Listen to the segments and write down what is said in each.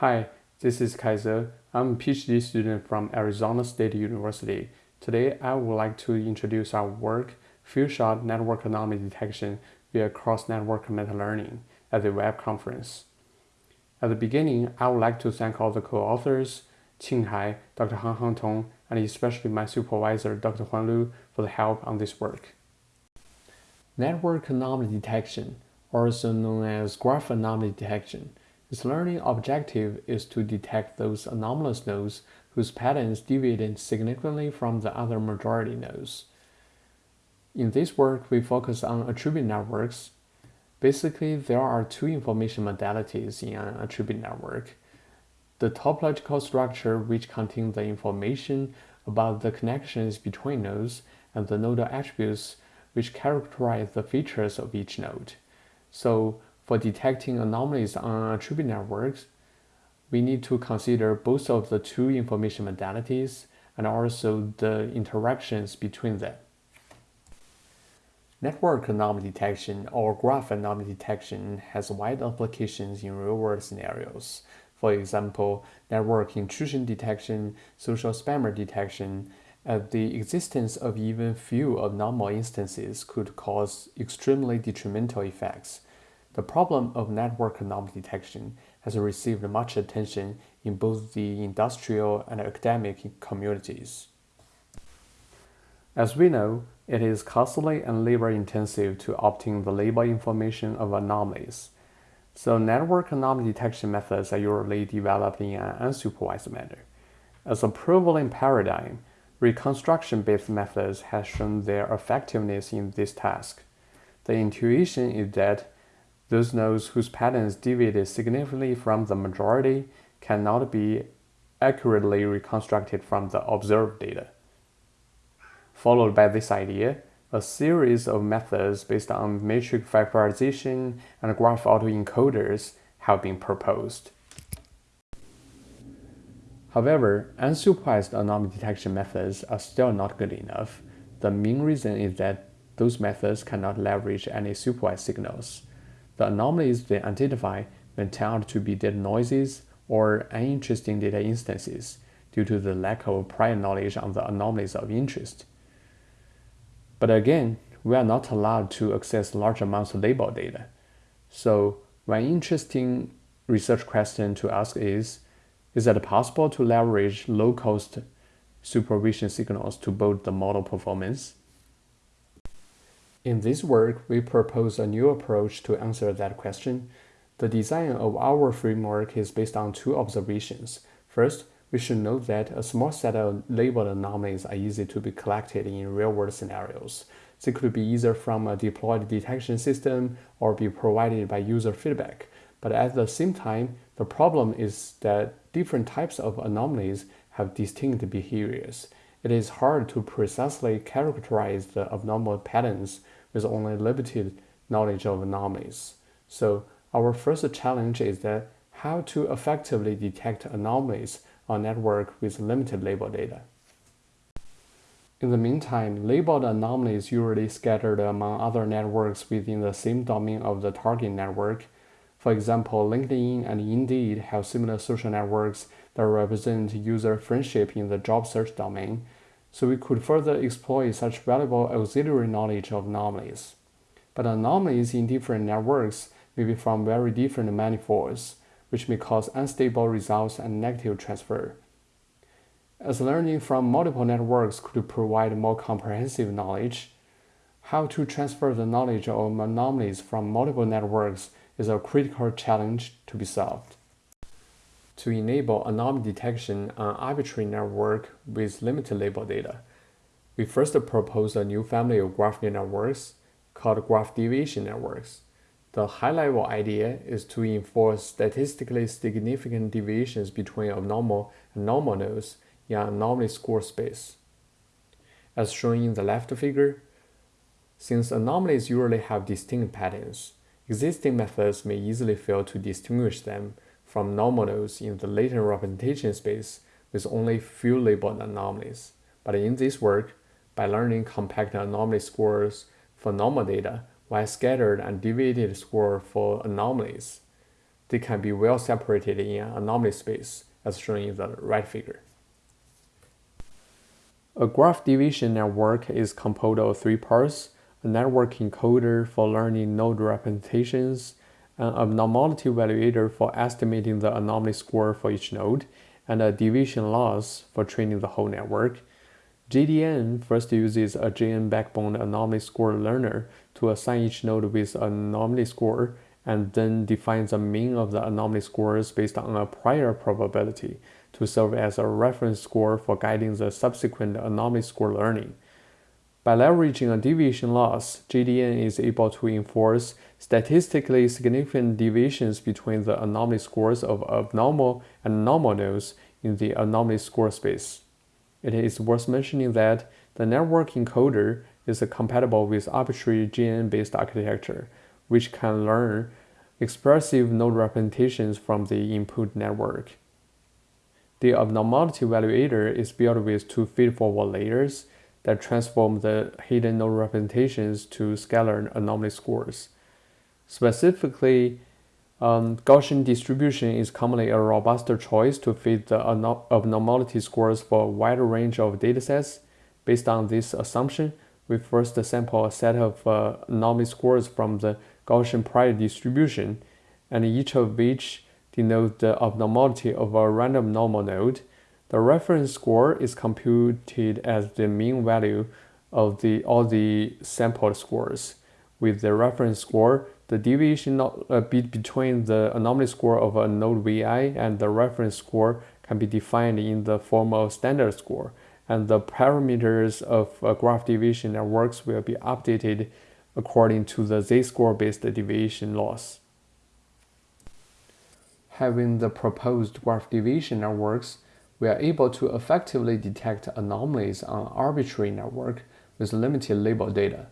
Hi, this is Kaize. I'm a PhD student from Arizona State University. Today, I would like to introduce our work, Few-Shot Network Anomaly Detection via Cross-Network Meta-Learning at the web conference. At the beginning, I would like to thank all the co-authors, Qing Hai, Dr. Hanghang Tong, and especially my supervisor, Dr. Huan Liu, for the help on this work. Network anomaly detection, also known as graph anomaly detection, its learning objective is to detect those anomalous nodes whose patterns deviate significantly from the other majority nodes. In this work, we focus on attribute networks. Basically, there are two information modalities in an attribute network. The topological structure, which contains the information about the connections between nodes, and the nodal attributes, which characterize the features of each node. So for detecting anomalies on attribute networks, we need to consider both of the two information modalities and also the interactions between them. Network anomaly detection or graph anomaly detection has wide applications in real-world scenarios. For example, network intrusion detection, social spammer detection, and the existence of even few abnormal instances could cause extremely detrimental effects the problem of network anomaly detection has received much attention in both the industrial and academic communities. As we know, it is costly and labor-intensive to obtain the label information of anomalies. So network anomaly detection methods are usually developed in an unsupervised manner. As a prevalent paradigm, reconstruction-based methods have shown their effectiveness in this task. The intuition is that those nodes whose patterns deviated significantly from the majority cannot be accurately reconstructed from the observed data. Followed by this idea, a series of methods based on matrix factorization and graph autoencoders have been proposed. However, unsupervised anomaly detection methods are still not good enough. The main reason is that those methods cannot leverage any supervised signals. The anomalies they identify turn out to be data noises or uninteresting data instances due to the lack of prior knowledge on the anomalies of interest. But again, we are not allowed to access large amounts of label data. So one interesting research question to ask is, is it possible to leverage low-cost supervision signals to boost the model performance? In this work, we propose a new approach to answer that question. The design of our framework is based on two observations. First, we should note that a small set of labeled anomalies are easy to be collected in real-world scenarios. They could be either from a deployed detection system or be provided by user feedback. But at the same time, the problem is that different types of anomalies have distinct behaviors. It is hard to precisely characterize the abnormal patterns with only limited knowledge of anomalies. So our first challenge is that how to effectively detect anomalies on network with limited label data. In the meantime, labeled anomalies usually scattered among other networks within the same domain of the target network. For example, LinkedIn and Indeed have similar social networks that represent user friendship in the job search domain, so we could further exploit such valuable auxiliary knowledge of anomalies. But anomalies in different networks may be from very different manifolds, which may cause unstable results and negative transfer. As learning from multiple networks could provide more comprehensive knowledge, how to transfer the knowledge of anomalies from multiple networks is a critical challenge to be solved to enable anomaly detection on arbitrary network with limited label data. We first propose a new family of graph neural networks called graph deviation networks. The high-level idea is to enforce statistically significant deviations between abnormal and normal nodes in an anomaly score space. As shown in the left figure, since anomalies usually have distinct patterns, existing methods may easily fail to distinguish them from normal nodes in the latent representation space with only few labeled anomalies. But in this work, by learning compact anomaly scores for normal data while scattered and deviated score for anomalies, they can be well separated in an anomaly space, as shown in the right figure. A graph deviation network is composed of three parts, a network encoder for learning node representations, Uh, an abnormality evaluator for estimating the anomaly score for each node, and a deviation loss for training the whole network. GDN first uses a GNN backbone anomaly score learner to assign each node with an anomaly score and then defines the mean of the anomaly scores based on a prior probability to serve as a reference score for guiding the subsequent anomaly score learning. By leveraging a deviation loss, GDN is able to enforce statistically significant deviations between the anomaly scores of abnormal and normal nodes in the anomaly score space. It is worth mentioning that the network encoder is compatible with arbitrary GNN-based architecture, which can learn expressive node representations from the input network. The abnormality evaluator is built with two feed-forward layers that transform the hidden node representations to scalar anomaly scores. Specifically, um, Gaussian distribution is commonly a robuster choice to fit the abnormality scores for a wide range of datasets. Based on this assumption, we first sample a set of uh, anomaly scores from the Gaussian prior distribution, and each of which denotes the abnormality of a random normal node. The reference score is computed as the mean value of the, all the sampled scores. With the reference score, the deviation uh, between the anomaly score of a node VI and the reference score can be defined in the form of standard score, and the parameters of a graph deviation networks will be updated according to the z-score based deviation loss. Having the proposed graph deviation networks, we are able to effectively detect anomalies on arbitrary network with limited label data.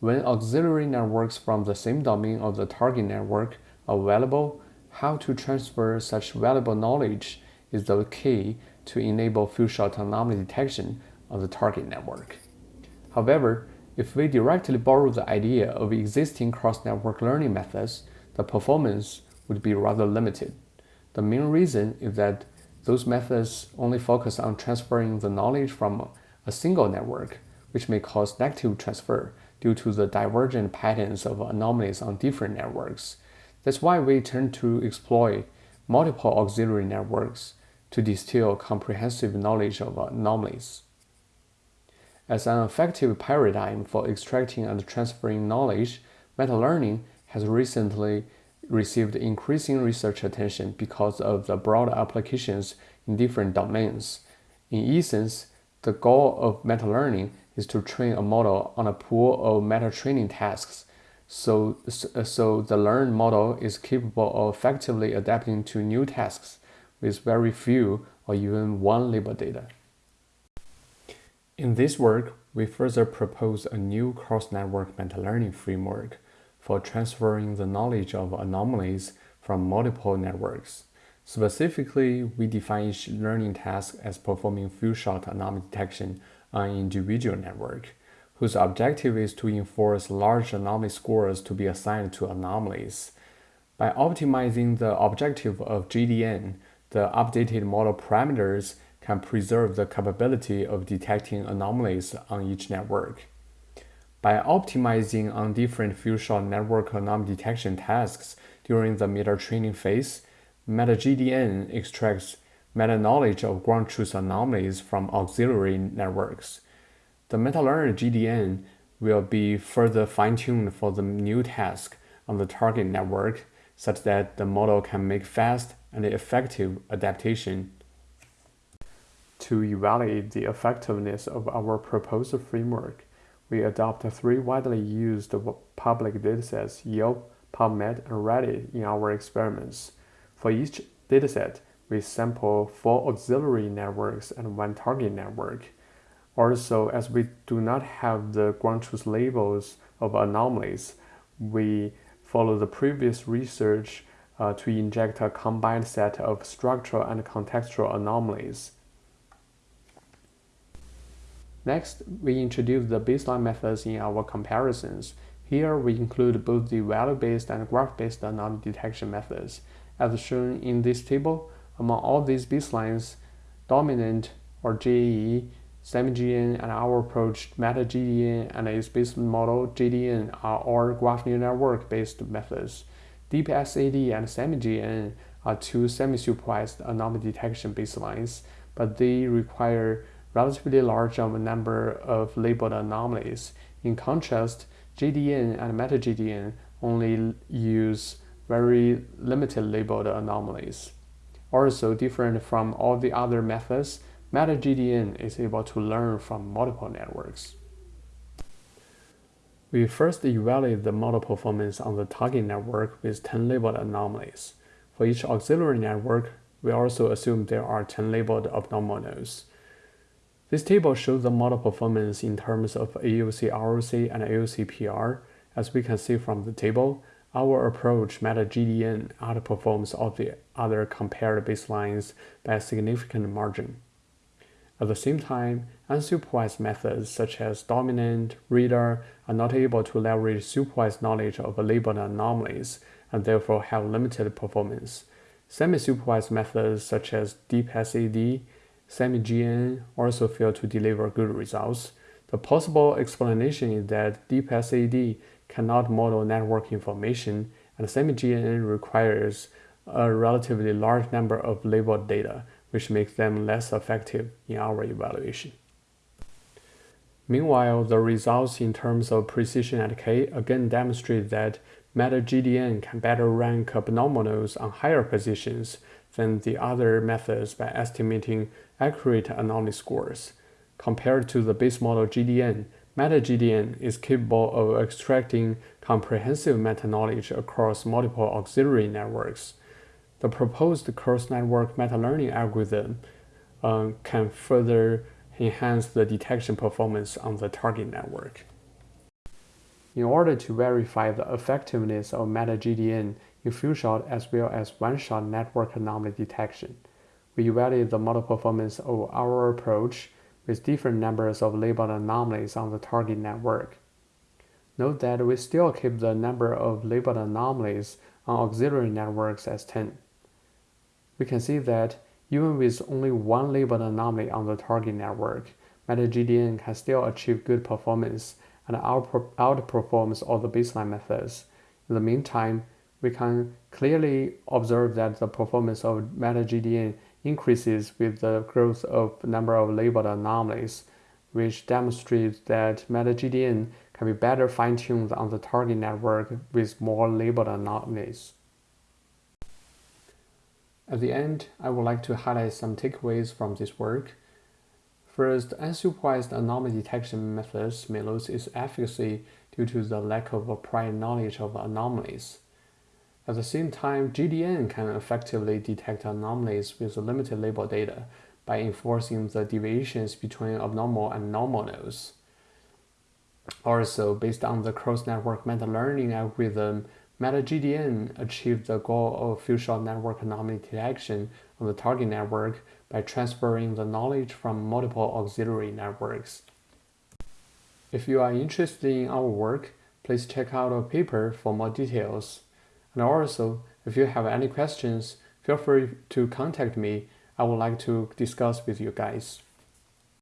When auxiliary networks from the same domain of the target network are available, how to transfer such valuable knowledge is the key to enable few-shot anomaly detection of the target network. However, if we directly borrow the idea of existing cross-network learning methods, the performance would be rather limited. The main reason is that those methods only focus on transferring the knowledge from a single network, which may cause negative transfer due to the divergent patterns of anomalies on different networks. That's why we tend to exploit multiple auxiliary networks to distill comprehensive knowledge of anomalies. As an effective paradigm for extracting and transferring knowledge, meta-learning has recently received increasing research attention because of the broad applications in different domains. In essence, the goal of meta-learning is to train a model on a pool of meta-training tasks so, so the learned model is capable of effectively adapting to new tasks with very few or even one label data. In this work, we further propose a new cross-network meta-learning framework for transferring the knowledge of anomalies from multiple networks. Specifically, we define each learning task as performing few-shot anomaly detection on an individual network, whose objective is to enforce large anomaly scores to be assigned to anomalies. By optimizing the objective of GDN, the updated model parameters can preserve the capability of detecting anomalies on each network. By optimizing on different few-shot network anomaly detection tasks during the meta-training phase, MetaGDN extracts meta-knowledge of ground truth anomalies from auxiliary networks. The MetaLearner GDN will be further fine-tuned for the new task on the target network such that the model can make fast and effective adaptation. To evaluate the effectiveness of our proposed framework, we adopt three widely used public datasets, Yelp, PubMed, and Reddit in our experiments. For each dataset, we sample four auxiliary networks and one target network. Also, as we do not have the ground truth labels of anomalies, we follow the previous research uh, to inject a combined set of structural and contextual anomalies. Next, we introduce the baseline methods in our comparisons. Here, we include both the value-based and graph-based anomaly detection methods, As shown in this table, among all these baselines, dominant or JAE, SemiGNN, and our approach MetaGDN and its base model GDN are all graph neural network-based methods. DeepSAD and SemiGNN are two semi-supervised anomaly detection baselines, but they require relatively large number of labeled anomalies. In contrast, GDN and MetaGDN only use very limited labeled anomalies. Also different from all the other methods, MetaGDN is able to learn from multiple networks. We first evaluate the model performance on the target network with 10 labeled anomalies. For each auxiliary network, we also assume there are 10 labeled abnormal nodes. This table shows the model performance in terms of AUC ROC and AUC PR. As we can see from the table, our approach MetaGDN outperforms all the other compared baselines by a significant margin. At the same time, unsupervised methods such as dominant, Radar are not able to leverage supervised knowledge of labeled anomalies and therefore have limited performance. Semi-supervised methods such as DeepSAD, SemiGNN also fail to deliver good results. The possible explanation is that DeepSAD cannot model network information, and SemiGNN requires a relatively large number of labeled data, which makes them less effective in our evaluation. Meanwhile, the results in terms of precision at K again demonstrate that MetaGDN can better rank abnormal nodes on higher positions than the other methods by estimating accurate anomaly scores. Compared to the base model GDN, MetaGDN is capable of extracting comprehensive meta-knowledge across multiple auxiliary networks. The proposed cross-network meta-learning algorithm uh, can further enhance the detection performance on the target network. In order to verify the effectiveness of MetaGDN in few-shot as well as one-shot network anomaly detection, we evaluate the model performance of our approach with different numbers of labeled anomalies on the target network. Note that we still keep the number of labeled anomalies on auxiliary networks as 10. We can see that even with only one labeled anomaly on the target network, MetaGDN can still achieve good performance and outperforms all the baseline methods. In the meantime, we can clearly observe that the performance of MetaGDN increases with the growth of number of labeled anomalies, which demonstrates that MetaGDN can be better fine-tuned on the target network with more labeled anomalies. At the end, I would like to highlight some takeaways from this work. First, unsupervised anomaly detection methods may lose its efficacy due to the lack of prior knowledge of anomalies. At the same time, GDN can effectively detect anomalies with limited label data by enforcing the deviations between abnormal and normal nodes. Also, based on the cross-network meta-learning algorithm, MetaGDN achieved the goal of few-shot network anomaly detection on the target network by transferring the knowledge from multiple auxiliary networks. If you are interested in our work, please check out our paper for more details. And also, if you have any questions, feel free to contact me. I would like to discuss with you guys.